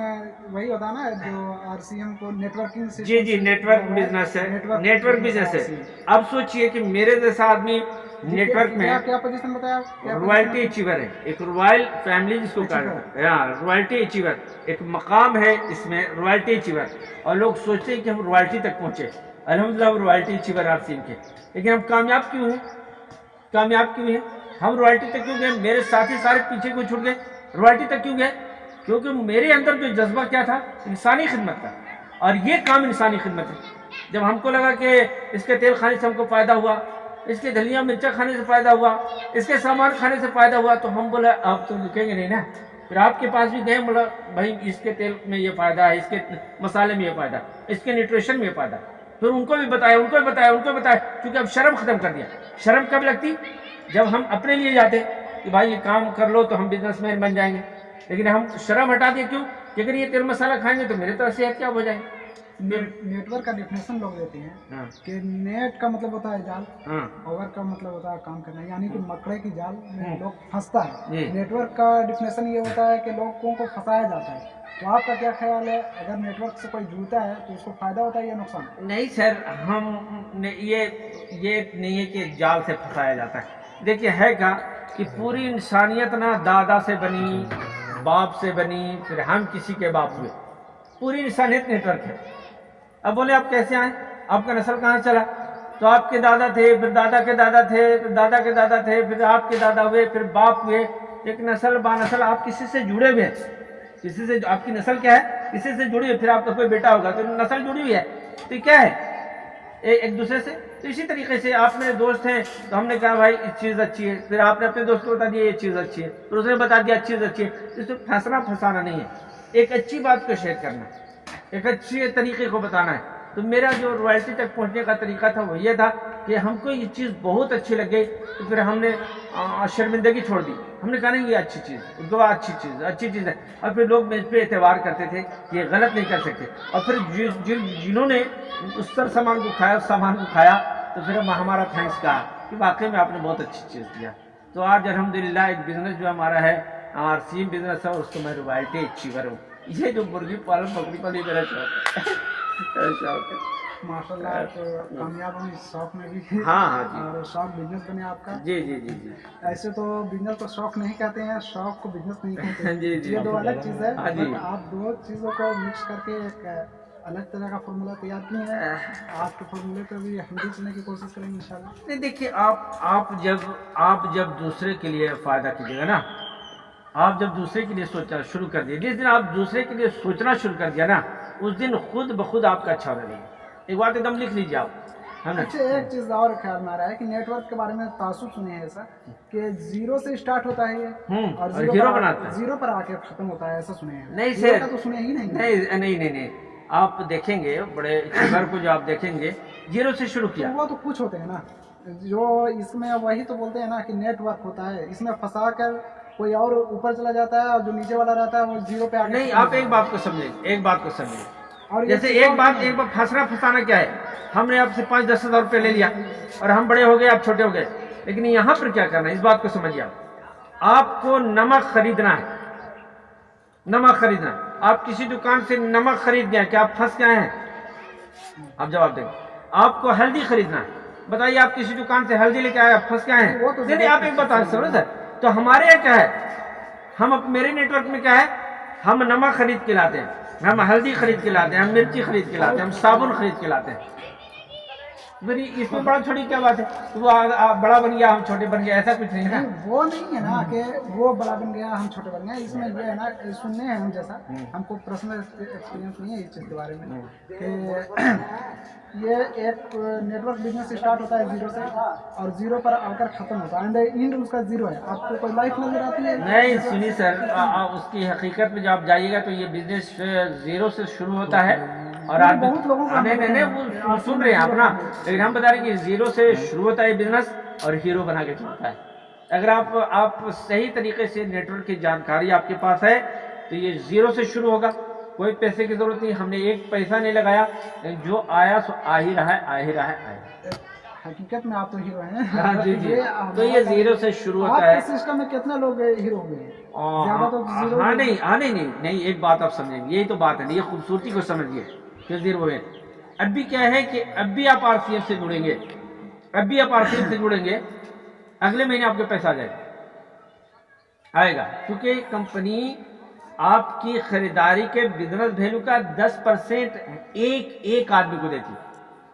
وہی ہوتا نا جو آر سی ایم کو نیٹورکنگ جی جی نیٹ ورک بزنس ہے۔ نیٹ ورک بزنس ہے۔ اب سوچئے کہ میرے جیسا آدمی نیٹ ورک میں کیا پوزیشن بتایا کیا روائلٹی اچیور ہے۔ ایک روائل فیملی جس کو کہا جاتا ہے۔ ہاں روائلٹی اچیور ایک مقام ہے اس میں روائلٹی اچیور اور لوگ سوچتے ہیں کہ ہم روائلٹی تک پہنچے۔ الحمدللہ ہم روائلٹی اچیور آپ سین کے۔ لیکن ہم کامیاب کیوں ہیں کامیاب کیوں ہیں؟ ہم روائلٹی تک کیوں گئے؟ میرے ساتھی سارے پیچھے کو چھوٹ گئے؟ روائلٹی تک کیوں گئے؟ کیونکہ میرے اندر جو جذبہ کیا تھا؟ انسانی خدمت کا اور یہ کام انسانی خدمت ہے۔ جب ہم کو لگا کہ اس کے تیل کھانے سے ہم کو فائدہ ہوا، اس کے دھنیا مرچا کھانے سے فائدہ ہوا، اس کے سامان کھانے سے فائدہ ہوا، تو ہم بولے، آپ تو رکیں گے نہیں نا؟ پھر آپ کے پاس بھی گئے، بولا، بھائی، اس کے تیل میں یہ فائدہ ہے، اس کے مسالے میں یہ فائدہ ہے، اس کے نیوٹریشن میں یہ فائدہ ہے۔ پھر ان کو بھی بتایا، ان کو بھی بتایا، ان کو بھی بتایا، کیونکہ اب شرم ختم کر دیا۔ شرم کب لگتی؟ جب ہم اپنے لیے جاتے کہ بھائی یہ کام کر لو تو ہم بزنس مین بن جائیں گے۔ لیکن ہم شرم ہٹا دیں کیوں؟ کہ اگر یہ تیل مسالہ کھائیں گے تو میرے طرح صحت کیا ہو جائے؟ نیٹ ورک کا ڈیفینیشن لوگ دیتے ہیں ہاں۔ کہ نیٹ کا مطلب ہوتا ہے جال ہاں۔ اوور کا مطلب ہوتا ہے کام کرنا یعنی کہ مکڑے کی جال میں ہاں۔ لوگ پھنستا ہے۔ جی۔ نیٹ ورک کا ڈیفینیشن یہ ہوتا ہے کہ لوگوں کو پھنسایا جاتا ہے۔ تو آپ کا کیا خیال ہے؟ اگر نیٹ ورک سے کوئی جڑتا ہے تو اس کو فائدہ ہوتا ہے یا نقصان؟ نہیں سر ہم یہ یہ نہیں ہے کہ جال سے پھنسایا جاتا ہے۔ دیکھیے ہے کیا کہ پوری انسانیت نا دادا سے بنی باپ سے بنی پھر ہم کسی کے باپ ہوئے۔ پوری انسانیت نیٹ ورک ہے۔ اب بولے آپ کیسے آئیں آپ کا نسل کہاں چلا؟ تو آپ کے دادا تھے، پھر دادا کے دادا تھے، پھر دادا کے دادا تھے، پھر آپ کے دادا ہوئے، پھر باپ ہوئے۔ ایک نسل با نسل آپ کسی سے جڑے ہوئے ہیں۔ کسی سے آپ کی نسل کیا ہے؟ کسی سے جڑی ہوئی پھر آپ کا کوئی بیٹا ہوگا تو نسل جڑی ہوئی ہے۔ تو کیا ہے؟ ایک دوسرے سے؟ تو اسی طریقے سے آپ میرے دوست ہیں تو ہم نے کہا بھائی یہ چیز اچھی ہے۔ پھر آپ نے اپنے دوست کو بتا دیا یہ چیز اچھی ہے۔ پھر اس نے بتا دیا چیز اچھی ہے۔ اس کو پھنسنا پھنسانا نہیں ہے۔ ایک اچھی بات کو شیئر کرنا۔ ایک اچھے طریقے کو بتانا ہے۔ تو میرا جو روائلٹی تک پہنچنے کا طریقہ تھا وہ یہ تھا کہ ہم کو یہ چیز بہت اچھی لگ گئی تو پھر ہم نے شرمندگی چھوڑ دی۔ ہم نے کہا نہیں، یہ اچھی چیز دعا اچھی چیز اچھی چیز ہے۔ اور پھر لوگ اس پہ اعتبار کرتے تھے کہ یہ غلط نہیں کر سکتے۔ اور پھر جنہوں نے اس طرح سامان کو کھایا، اس سامان کو کھایا، تو پھر ہمارا تھینکس کہا کہ واقعی میں آپ نے بہت اچھی چیز دیا۔ تو آج الحمدللہ ایک بزنس جو ہمارا ہے، آر سیم بزنس ہے اس کو میں روائلٹی اچھی کروں یہ جو مرغی پالن بکری پالی میرا شوق ہے۔ شوق ہے۔ ماشاء اللہ آپ ہاں، ہاں جی۔ کا۔ جی، جی، تو شوق نہیں کہتے ہیں شوق کو بزنس نہیں کہتے ہاں آپ دو چیزوں کو مکس کر کے ایک الگ طرح کا فارمولہ تیار کیے ہیں۔ آپ کے فارمولے پہ بھی ہم بھی چلنے کی کوشش کریں گے نہیں دیکھیے آپ آپ جب آپ جب دوسرے کے لیے فائدہ کیجیے گا نا آپ جب دوسرے کے لیے سوچنا شروع کر دیا جس دن آپ دوسرے کے لیے سوچنا شروع کر دیا نا اس دن خود بخود آپ کا اچھا ہونا نہیں ایک بات ایک دم لکھ لیجیے آپ اچھا ایک چیز اور خیال میں آ رہا ہے کہ نیٹ ورک کے بارے میں تعصب سنے ہیں ایسا کہ زیرو سے اسٹارٹ ہوتا ہے یہ اور زیرو بناتا ہے۔ زیرو پر آ کے ختم ہوتا ہے ایسا سنے ہیں نہیں سر تو سنے ہی نہیں۔ نہیں نہیں نہیں آپ دیکھیں گے بڑے گھر کو جو آپ دیکھیں گے زیرو سے شروع کیا۔ وہ تو کچھ ہوتے ہیں نا۔ جو اس میں وہی تو بولتے ہیں نا کہ نیٹ ورک ہوتا ہے اس میں پھنسا کر کوئی اور اوپر چلا جاتا ہے اور جو نیچے والا رہتا ہے وہ زیرو پہ آگے نہیں آپ ایک بات کو سمجھیں ایک بات کو سمجھیں۔ اور جیسے ایک بات ایک بات پھنسنا پھنسانا کیا ہے؟ ہم نے آپ سے پانچ دس ہزار روپے لے لیا اور ہم بڑے ہو گئے آپ چھوٹے ہو گئے۔ لیکن یہاں پر کیا کرنا ہے؟ اس بات کو سمجھیے آپ۔ آپ کو نمک خریدنا ہے۔ نمک خریدنا ہے۔ آپ کسی دکان سے نمک خرید گئے کیا آپ پھنس گئے ہیں۔ آپ جواب دیں۔ آپ کو ہلدی خریدنا ہے۔ بتائیے آپ کسی دکان سے ہلدی لے کے آئے آپ پھنس گئے ہیں۔ آپ ایک بتا سر۔ تو ہمارے یہاں کیا ہے؟ ہم میرے نیٹورک میں کیا ہے؟ ہم نمک خرید کے لاتے ہیں، ہم ہلدی خرید کے لاتے ہیں، ہم مرچی خرید کے لاتے ہیں، ہم صابن خرید کے لاتے ہیں۔ میری اس میں بڑا چھوٹی کیا بات ہے؟ وہ بڑا بن گیا ہم چھوٹے بن گیا ایسا کچھ نہیں ہے وہ نہیں ہے نا کہ وہ بڑا بن گیا ہم چھوٹے بن گیا اس میں یہ ہے نا سننے ہیں ہم جیسا ہم کو پرسنل ایکسپیرینس نہیں ہے اس چیز کے بارے میں۔ کہ یہ ایک نیٹورک بزنس اسٹارٹ ہوتا ہے زیرو سے۔ ہاں۔ اور زیرو پر آ کر ختم ہوتا ہے۔ اینڈ اس کا زیرو ہے۔ آپ کو کوئی لائف نظر آتی ہے؟ نہیں سنی سر اس کی حقیقت میں جب آپ جائیے گا تو یہ بزنس زیرو سے شروع ہوتا ہے۔ اور آج بہت لوگوں کو نہیں نہیں وہ سن رہے ہیں اپنا لیکن ہم بتا رہے ہیں کہ زیرو سے شروع ہوتا ہے بزنس اور ہیرو بنا کے چلتا ہے۔ اگر آپ آپ صحیح طریقے سے نیٹورک کی جانکاری آپ کے پاس ہے تو یہ زیرو سے شروع ہوگا۔ کوئی پیسے کی ضرورت نہیں ہم نے ایک پیسہ نہیں لگایا جو آیا سو آ ہی رہا ہے آ ہی رہا ہے آ ہی حقیقت میں آپ تو ہیرو ہیں۔ ہاں، جی جی۔ تو یہ زیرو سے شروع ہوتا ہے۔ سسٹم میں کتنا لوگ ہیرو ہوئے ہیں؟ ہاں نہیں ہاں نہیں نہیں ایک بات آپ سمجھیں۔ یہی تو بات ہے یہ خوبصورتی کو سمجھیے۔ نظیر ہوئے ہیں اب بھی کیا ہے کہ اب بھی آپ آر سی ایف سے جڑیں گے، اب بھی آپ آر سی ایف سے جڑیں گے، اگلے مہینے آپ کے پیسہ آ جائے گا آئے گا، کیونکہ کمپنی آپ کی خریداری کے بزنس بھیلو کا دس پرسنٹ ایک ایک آدمی کو دیتی۔ ہے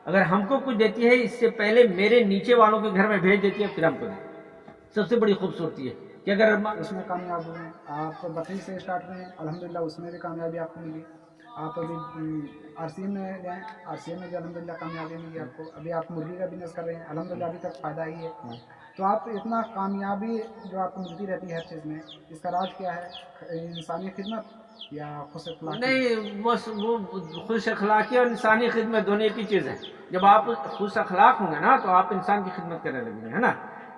اگر ہم کو کچھ دیتی ہے، اس سے پہلے میرے نیچے والوں کے گھر میں بھیج دیتی ہے، پھر ہم کو دیتی سب سے بڑی خوبصورتی ہے کہ اگر اس میں کامیاب ہوئے ہیں آپ بکری سے اسٹارٹ ہوئے الحمدللہ اس میں بھی کامیابی آپ کو ملی۔ آپ ابھی آر سی میں گئے آر سی میں بھی الحمد للہ کامیابی ملی آپ کو ابھی آپ مرغی کا بزنس کر رہے ہیں الحمد للہ ابھی تک فائدہ ہی ہے۔ ہاں۔ تو آپ اتنا کامیابی جو آپ کو ملتی رہتی ہے ہر چیز میں اس کا راج کیا ہے؟ انسانی خدمت یا خوش اخلاقی؟ نہیں بس وہ خوش اخلاقی اور انسانی خدمت دونوں ایک ہی چیز ہے جب آپ خوش اخلاق ہوں گے نا تو آپ انسان کی خدمت کرنے لگیں گے ہے نا؟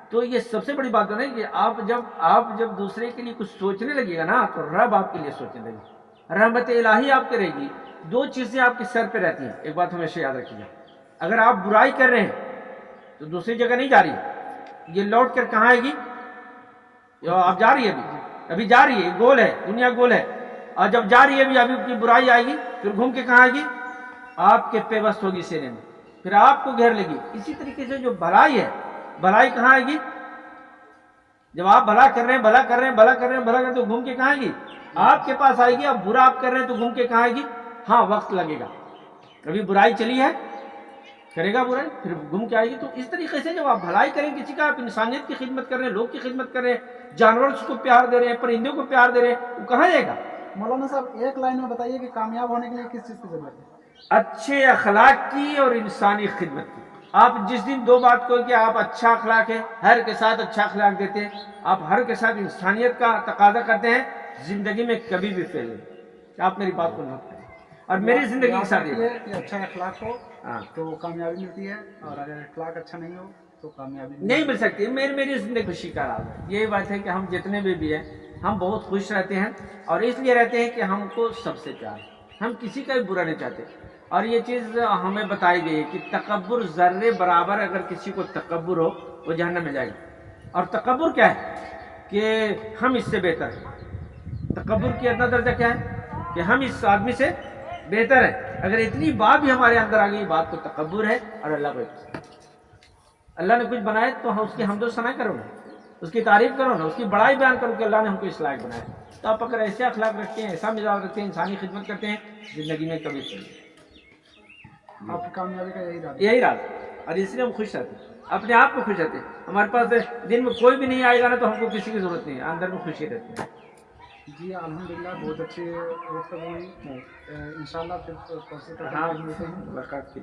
تو یہ سب سے بڑی بات ہے کہ آپ جب آپ جب دوسرے کے لیے کچھ سوچنے لگے گا نا تو رب آپ کے لیے سوچنے لگے۔ گا رحمت الہی آپ کے رہے گی، دو چیزیں آپ کے سر پہ رہتی ہیں۔ ایک بات ہمیشہ یاد رکھیے۔ اگر آپ برائی کر رہے ہیں، تو دوسری جگہ نہیں جا رہی۔ یہ لوٹ کر کہاں آئے گی؟ آپ جا رہی ہے ابھی۔ ابھی جا رہی ہے گول ہے، دنیا گول ہے۔ اور جب جا رہی ہے ابھی ابھی اپنی برائی آئے گی، پھر گھوم کے کہاں آئے گی؟ آپ کے پیوست ہوگی سینے میں۔ پھر آپ کو گھیر لے گی۔ اسی طریقے سے جو بھلائی ہے، بھلائی کہاں آئے گی؟ جب آپ بھلا کر رہے ہیں، بھلا کر رہے ہیں، بھلا کر رہے ہیں، بھلا کر رہے ہیں، تو گھوم کے کہاں آئے گی؟ آپ کے پاس آئے گی اب برا آپ کر رہے ہیں تو گھوم کے کہاں آئے گی؟ ہاں وقت لگے گا۔ ابھی برائی چلی ہے کرے گا برائی پھر گھوم کے آئے گی۔ تو اس طریقے سے جب آپ بھلائی کریں کسی کا آپ انسانیت کی خدمت کر رہے ہیں لوگ کی خدمت کر رہے ہیں جانور کو پیار دے رہے ہیں پرندوں کو پیار دے رہے ہیں وہ کہاں جائے گا؟ مولانا صاحب ایک لائن میں بتائیے کہ کامیاب ہونے کے لیے کس چیز کی ضرورت ہے؟ اچھے اخلاق کی اور انسانی خدمت کی۔ آپ جس دن دو بات کو کہ آپ اچھا اخلاق ہے ہر کے ساتھ اچھا اخلاق دیتے ہیں آپ ہر کے ساتھ انسانیت کا تقاضا کرتے ہیں زندگی میں کبھی بھی فیل نہیں. آپ میری بات کو نوٹ کریں. اور میری زندگی کے ساتھ اچھا اخلاق ہو ہاں. تو کامیابی ملتی ہے اور اگر اخلاق اچھا نہیں ہو تو کامیابی نہیں مل سکتی. میری میری زندگی خوشی کا راز ہے. یہی بات ہے کہ ہم جتنے بھی بھی ہیں ہم بہت خوش رہتے ہیں اور اس لیے رہتے ہیں کہ ہم کو سب سے پیار. ہم کسی کا بھی برا نہیں چاہتے. اور یہ چیز ہمیں بتائی گئی ہے کہ تکبر ذرے برابر اگر کسی کو تکبر ہو وہ جہنم میں جائے گا اور تکبر کیا ہے؟ کہ ہم اس سے بہتر ہیں. تکبر کی ادنا درجہ کیا ہے؟ کہ ہم اس آدمی سے بہتر ہیں۔ اگر اتنی بات بھی ہمارے اندر آ گئی بات تو تکبر ہے اور اللہ کو اللہ نے کچھ بنائے تو ہم اس کی حمد و ثنا کرو نا اس کی تعریف کرو نا اس کی بڑائی بیان کرو کہ اللہ نے ہم کو اس لائق بنایا۔ تو آپ اگر ایسے اخلاق رکھتے ہیں ایسا مزاج رکھتے ہیں انسانی خدمت کرتے ہیں زندگی میں کبھی چلیے آپ کی کامیابی کا یہی راز یہی راز۔ اور اس لیے ہم خوش رہتے ہیں۔ اپنے آپ کو خوش رہتے ہیں۔ ہمارے پاس دن میں کوئی بھی نہیں آئے گا نا تو ہم کو کسی کی ضرورت نہیں ہے۔ اندر میں خوشی رہتی ہے۔ جی الحمدللہ بہت اچھی گفتگو ہوئی۔ ان شاء اللہ پھر ہاں۔ ملتے ہیں۔